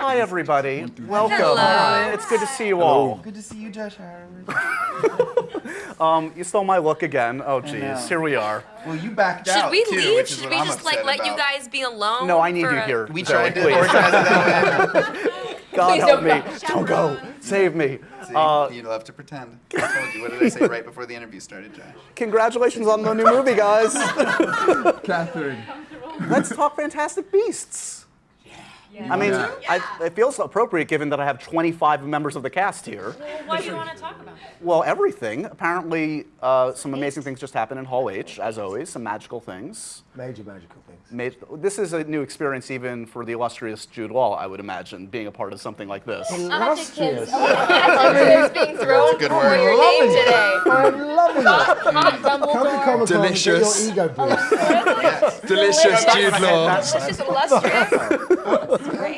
Hi, everybody. Welcome. Hello. It's good to see you all. Good to see you, Josh Horowitz. Um, you stole my look again. Oh, know. geez. Here we are. Well, you backed Should out we too, leave? which is Should what we I'm just like upset let you about. guys be alone? No, I need for you a- here. We Zoe, tried to please. organize it that way. God Please help don't me. go. Don't go. Save me. See, Uh, you'd love to pretend. I told you. What did I say right before the interview started, Josh? congratulations on the new movie, guys. Catherine. Let's talk Fantastic Beasts. I mean, Yeah. I, it feels appropriate given that I have 25 members of the cast here. Well, What do you want to talk about? Well, everything. Apparently, uh, some amazing things just happened in Hall H, as always, some magical things. Major magical things. Ma- This is a new experience even for the illustrious Jude Law, I would imagine, being a part of something like this. Illustrious. It's being thrown good for word. your name today. I'm loving it. Hot Come to Dumbledore. Comic Delicious. your ego boost. Delicious Jude Law. Delicious, illustrious.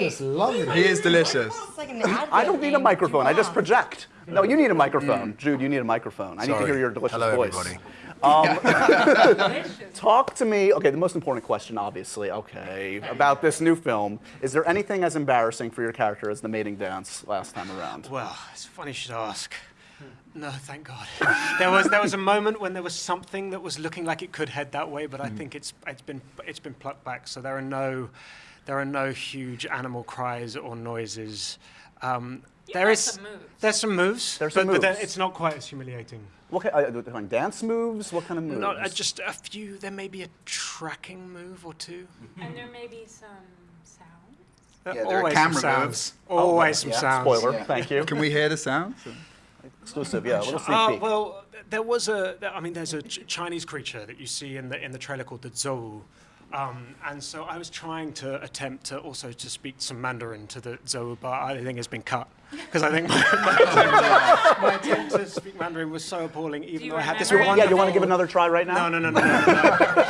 I'm just He is delicious. Like I don't need a microphone, I just project. No, you need a microphone. Jude, you need a microphone. I need to hear your delicious Hello, voice. everybody. Um, talk to me, okay, the most important question, obviously, okay, about this new film. Is there anything as embarrassing for your character as the mating dance last time around? Well, it's funny you should ask. No, thank God. There was there was a moment when there was something that was looking like it could head that way, but I think it's it's been it's been plucked back. So there are no there are no huge animal cries or noises. Um, there got is some moves. there's some moves, There's but, some but it's not quite as humiliating. What kind, uh, kind of dance moves? What kind of moves? Not uh, just a few. There may be a tracking move or two. And there may be some sounds. Uh, Yeah, there are always camera some sounds. moves. Always some yeah, sounds. Spoiler, Yeah. thank you. Can we hear the sound? Exclusive, yeah, a little sneak Uh, peek. well, there was a. I mean, there's a Ch- Chinese creature that you see in the in the trailer called the Zouwu, um, and so I was trying to attempt to also to speak some Mandarin to the Zouwu, but I think it's been cut because I think my, my, attempt, my attempt to speak Mandarin was so appalling. Even though I had this wonderful. yeah, you want to give another try right now? No, no, no, no, no.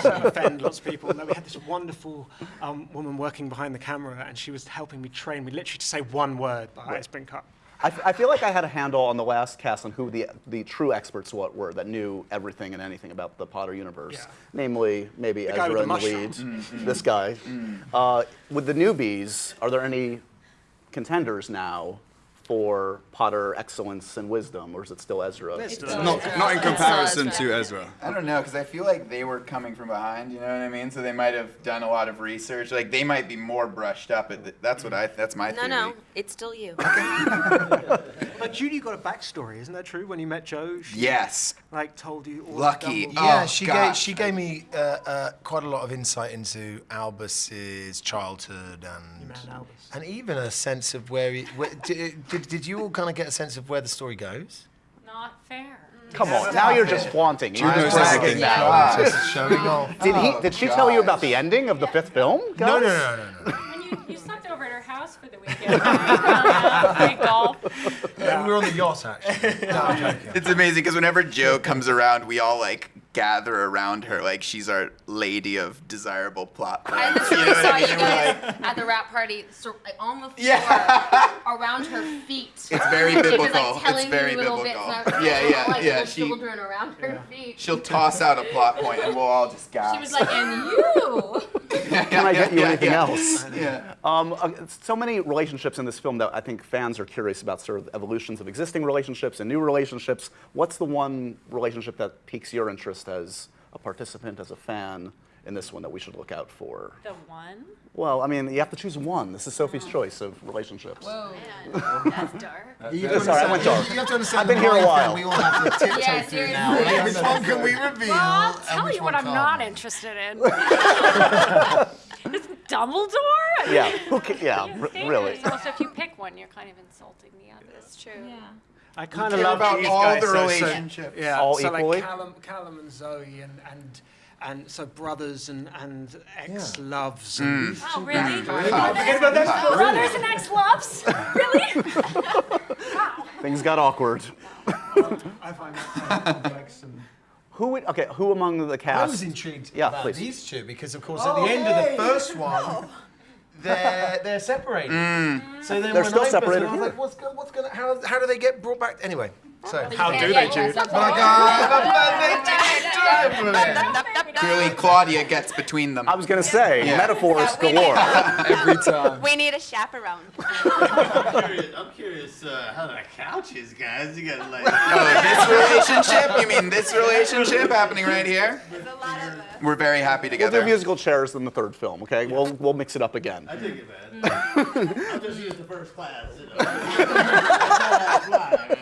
no. offend lots of people. No, we had this wonderful um, woman working behind the camera, and she was helping me train me literally to say one word, but it's been cut. I, f- I feel like I had a handle on the last cast on who the, the true experts what were that knew everything and anything about the Potter universe. Yeah. Namely, maybe guy Ezra and the the lead, mushroom. Mm, mm. this guy. Mm. Uh, with the newbies, are there any contenders now for Potter excellence and wisdom, or is it still Ezra? It's still Not, not in comparison Ezra. to Ezra. I don't know, because I feel like they were coming from behind. You know what I mean? So they might have done a lot of research. Like they might be more brushed up. At the, that's what mm-hmm. I. That's my No, theory. no, it's still you. But Judy got a backstory, isn't that true? When you met Joe, she Yes. like told you all of Lucky. Dumbledore- Yeah, Oh, she God. gave she gave me uh, uh, quite a lot of insight into Albus's childhood and Albus. and even a sense of where he. Where, did, did, did you all kind of get a sense of where the story goes? Not fair. Come on, now you're just flaunting. You're just bragging now. Just showing off. Did he? Oh, Did she tell you about the ending of the fifth film? No, no, guys? no, no, no. And you, you slept over at her house for the weekend. Um, right? Golf. no. We were on the yacht actually. No, It's amazing because whenever Joe comes around, we all like gather around her like she's our lady of desirable plot I points. literally You know saw I you guys Like, at the rap party, so, like on the floor, Yeah. around her feet. It's very She was biblical. like telling It's very biblical. bits. And I Yeah, yeah, like, yeah, she- children around her feet. she'll toss out a plot point and we'll all just gasp. She was like, and you. Can I get you anything else? Yeah. Um, uh, so many relationships in this film that I think fans are curious about, sort of evolutions of existing relationships and new relationships. What's the one relationship that piques your interest as a participant, as a fan in this one that we should look out for? The one? Well, I mean, you have to choose one. This is Sophie's oh. choice of relationships. Whoa. Man, That's dark. You have to Sorry, I went understand- dark. You have to understand I've been here a while. frame We all have to tiptoe Yeah, through now. seriously. Like, which one can we reveal? Well, I'll tell you what I'm can't interested in. It's Dumbledore? Yeah, who ca- yeah, Yeah, really. Also, if you pick one, you're kind of insulting the other. That's true. Yeah. I kind of love about these all guys, the so- so- relationships. yeah, All so equally? like Callum, Callum and Zoe and and and so brothers and and ex loves. Mm. And Oh, really? Forget about that. Brothers and ex-loves? really? Things got awkward. I find that kind complex. And Who would, okay, who among the cast? I cast? was intrigued Yeah, about please. these two because, of course, at the end of the first one, they're they're separated. So then They're when still I first- separated I was like, what's going, what's going, how how do they get brought back? Anyway, so how do they, yeah, Jude? that's But I all. Clearly, Claudia gets between them. I was going to say, Yeah. metaphors Yeah, galore. Every time. We need a chaperone. I'm curious, I'm curious uh, how that couch is, guys. You gotta like. Oh, this relationship? You mean this relationship happening right here? There's a lot of us. We're very happy We'll do musical chairs in the third film, okay? We'll, we'll mix it up again. I dig it, man. I'll just use the first class. You know. That's why,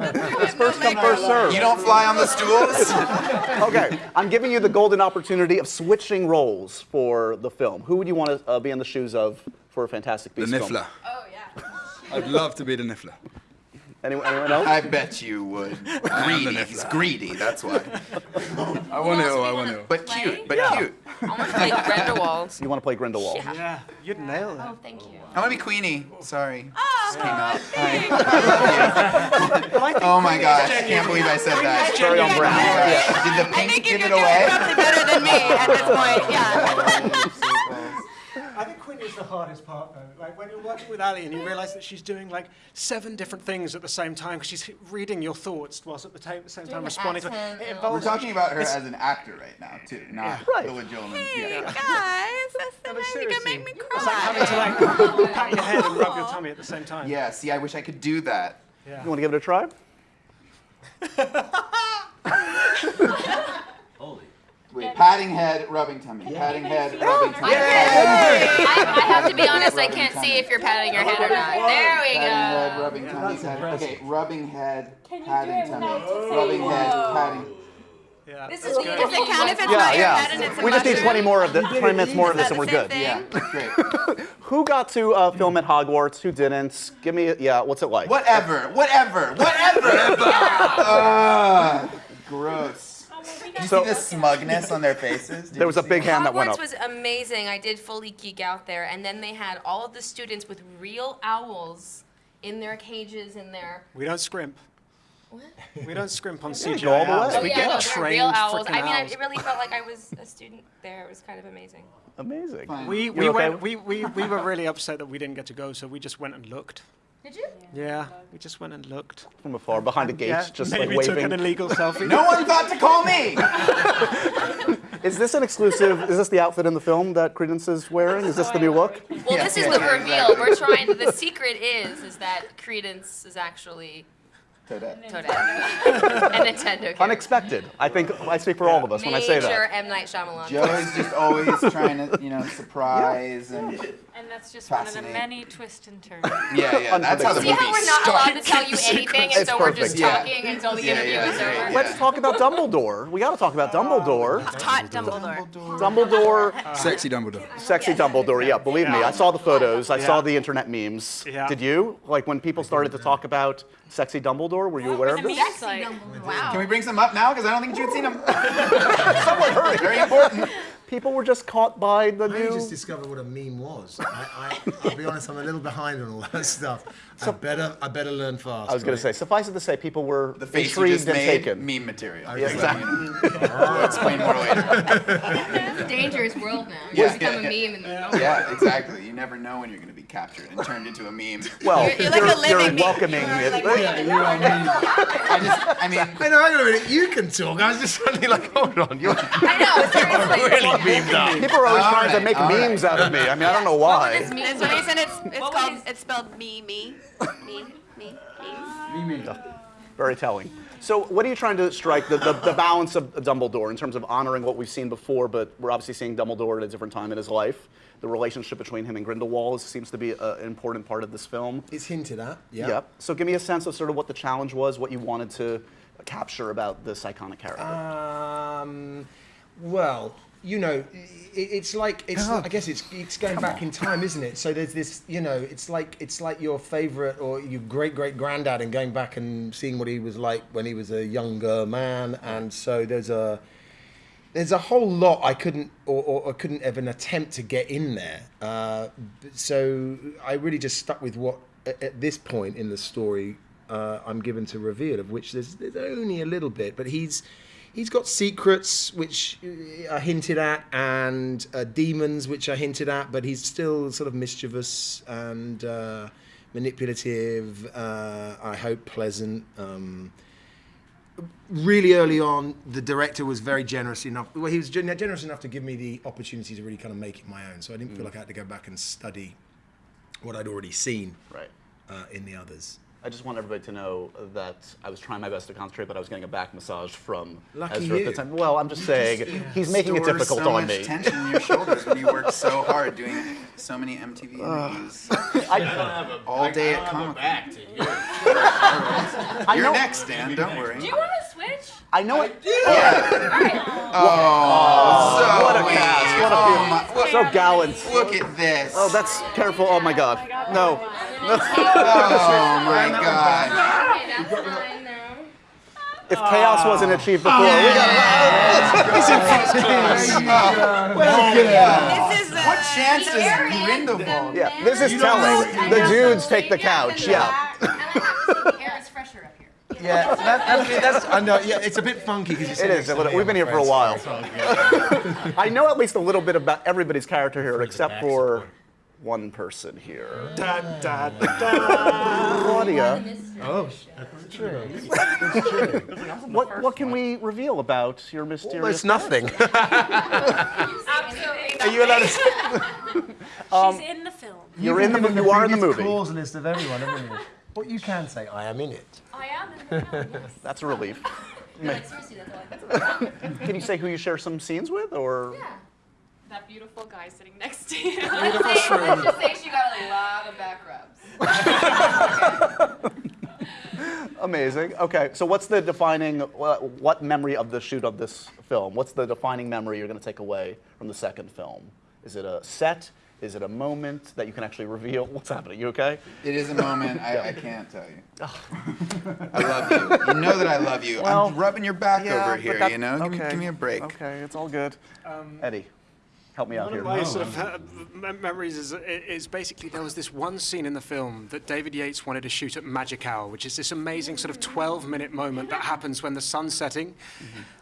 man. First come, first serve. You don't fly on the stools? Okay, I'm giving you the golden opportunity of switching roles for the film. Who would you want to uh, be in the shoes of for a Fantastic The Beasts film? Niffler. Oh, yeah. I'd love to be the Niffler. Anyone, anyone else? I bet you would. Greedy. He's greedy, that's why. I want to. all, I want to. all. But cute, but Yeah. cute. I want to play Grindelwald. You want to play Grindelwald? Yeah, you'd nail it. Oh, thank you. I want to be Queenie. Sorry. Oh, Just came oh, out. Hi. Oh, oh my gosh, I can't believe I said that. Very on brand. Did the I pink think you give could it do it away? probably better than me at this point. Yeah. I think Queenie is the hardest part, though. Like when you're working with Ali and you realise that she's doing like seven different things at the same time because she's reading your thoughts whilst at the, ta- same time responding to accent it. and- We're talking about her as an actor right now, too, not Right. the legitimate. Hey, Yeah. guys, that's so No, but nice. You can seriously, make me It's like having cry. to like pat your head and rub your tummy at the same time. Yeah, see, I wish I could do that. Yeah. You want to give it a try? Holy. Wait, patting head, rubbing tummy. Patting head, rubbing tummy. I, I have to be honest, I can't see if you're patting your head or not. There we go. Patting head, rubbing tummy. Patting, okay, rubbing head, Can you do patting it tummy. without Rubbing saying head, whoa? patting. Yeah. This is Does it count if it's Yeah, not your head and yeah. it's a We just need 20 more of this, 20 minutes more of this, and we're good. thing? Yeah, great. Who got to uh, film at Hogwarts? Who didn't? Give me, yeah. What's it like? Whatever, whatever, whatever. Ugh, gross. You So- see the smugness on their faces? Did There was a big it? hand that went Hogwarts up. was amazing. I did fully geek out there, and then they had all of the students with real owls in their cages in their. We don't scrimp. What? We don't scrimp on go CGI all the way. owls. Oh, we yeah, get no, they're trained real owls. I mean, I, owls. it really felt like I was a student there. It was kind of amazing. Amazing. Fine. We, we, okay? went, we, we, we were really upset that we didn't get to go, so we just went and looked. Did you? Yeah, we just went and looked. From afar, behind a gate, yeah, just maybe like took an illegal selfie. No one thought to call me. Is this an exclusive? Is this the outfit in the film that Credence is wearing? Is this the new look? Well, Yeah, this is yeah, the yeah, reveal. exactly. We're trying. The secret is, is that Credence is actually Toadette. Toadette, a Nintendo character. Unexpected. I think I speak for all of us when I say Major that. M Night Shyamalan. Joe is just always trying to, you know, surprise and And that's just one of the Fascinating. many twists and turns. yeah, yeah. That's how the See movie how we're not allowed to starts. tell you anything, and It's so we're perfect. just Yeah. talking until the Yeah, interview yeah, is yeah, over. yeah. Let's talk about Dumbledore. We got to talk about Dumbledore. Hot Dumbledore. Dumbledore, Sexy Dumbledore. sexy Dumbledore. Yeah, believe me, I saw the photos. I saw Yeah. the internet memes. Yeah. Did you? Like when people started to talk about sexy Dumbledore, were you aware of the this? memes like? Wow. Can we bring some up now? Because I don't think you'd seen them. Someone hurry. Very important. People were just caught by the I only just discovered what a meme was. I, I, I'll be honest, I'm a little behind on all that stuff. I better, I better learn fast. I was going to say, suffice it to say, people were The face intrigued just and made, taken. meme material. Yeah, exactly. We'll explain more later. It's a dangerous world now. You Yeah, become yeah, a meme and Yeah, exactly. You never know when you're going to be captured and turned into a meme. Well, You're- you're like a you're living meme. welcoming it. Yeah, you know what I mean? I just, I mean, I know, hang on a minute, you can talk. I was just suddenly like, hold on, you're I know, seriously. really memed up. People are always All trying to make all right. memes out of me. I mean, I don't know why. This meme There's a reason it's it's What called was- it's spelled me me me me me. Very telling. So, what are you trying to strike the, the, the balance of Dumbledore in terms of honoring what we've seen before, but we're obviously seeing Dumbledore at a different time in his life? The relationship between him and Grindelwald seems to be a, an important part of this film. It's hinted at, yeah. Yep. So, give me a sense of sort of what the challenge was, what you wanted to capture about this iconic character. Um, well, you know, it's like it's. I guess it's it's going back in time, isn't it? So there's this, you know, it's like it's like your favorite or your great great granddad and going back and seeing what he was like when he was a younger man, and so there's a there's a whole lot I couldn't or, or, or couldn't even attempt to get in there. Uh, so I really just stuck with what at, at this point in the story uh, I'm given to reveal, of which there's, there's only a little bit, but he's he's got secrets which uh, are hinted at and uh, demons which are hinted at, but he's still sort of mischievous and uh, manipulative. Uh, I hope pleasant. Um, really early on, the director was very generous enough. Well, he was generous enough to give me the opportunity to really kind of make it my own. So I didn't feel like I had to go back and study what I'd already seen Right. uh, in the others. I just want everybody to know that I was trying my best to concentrate, but I was getting a back massage from Lucky Ezra at you. the time. Well, I'm just saying, he's making it Stores difficult so on much me. tension in your shoulders when you work so hard doing so many MTV interviews all day at Comic Con. Back to you. I You're know, next, Dan. Don't worry. Do you want to switch? I know it. Oh, oh, What a sweet. cast! What a Oh my- beautiful, so gallant. Look at this. Oh, that's careful. Oh my God. No. Oh my God. Okay, that's fine now. If chaos wasn't oh. achieved before, we got. This is a What chance does Grindelwald? Yeah, this is telling. The dudes take the couch. Yeah. And I have to say the air is fresher up here. Yeah, that, that's, that's I know. Yeah, it's a bit funky because It is. a little- We've been here for a while. I know at least a little bit about everybody's character here, except for one person here. Da, da, da. Claudia, Oh, what, what can we reveal about your mysterious? almost nothing. Absolutely. Are you allowed to? Um, She's in the film. You're in the. mo- You are in the movie. Clause list of everyone, haven't you? Can say, I am in it. I am in the film. Yes. That's a relief. Like, seriously, that's all I can Can you say who you share some scenes with, or? Yeah. That beautiful guy sitting next to you. Let's say, let's just say she got a lot of back rubs. Amazing. Okay, so what's the defining, uh, what memory of the shoot of this film? What's the defining memory you're going to take away from the second film? Is it a set? Is it a moment that you can actually reveal? What's happening? You okay? It is a moment I, I can't tell you. I love you. You know that I love you. Well, I'm rubbing your back over here. that- you know, give, me, okay, give me a break. Okay, it's all good. Eddie, help me out One of here. my sort of uh, memories is, is basically there was this one scene in the film that David Yates wanted to shoot at Magic Hour, which is this amazing sort of 12 minute moment that happens when the sun's setting.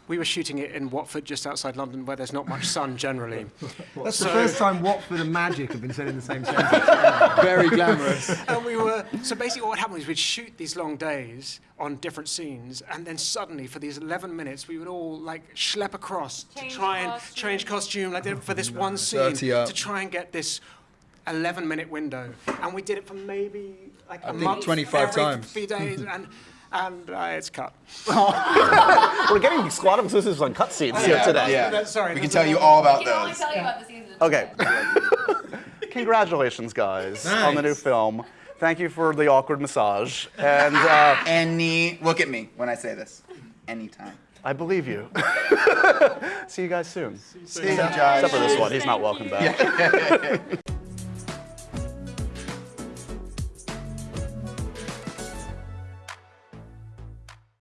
We were shooting it in Watford, just outside London, where there's not much sun generally. That's So- the first time Watford and Magic have been said in the same sentence. Very glamorous. and we were so basically what would happen was we'd shoot these long days on different scenes and then suddenly for these 11 minutes we would all like schlep across Change to try and costume. change costume like they- for this one scene to try and get this 11 minute window and we did it for maybe like a think month 25 every times. few days and and uh, it's cut We're getting squad exclusives on cutscenes here Yeah, today. yeah. That's- sorry, we can tell you all about We can only those. tell you about the scenes. Okay. Congratulations, guys, on the new film. Thank you for the awkward massage, and uh, Any, look at me when I say this. Anytime. I believe you. See you guys soon. See you, Josh. Except for this one, he's not welcome back.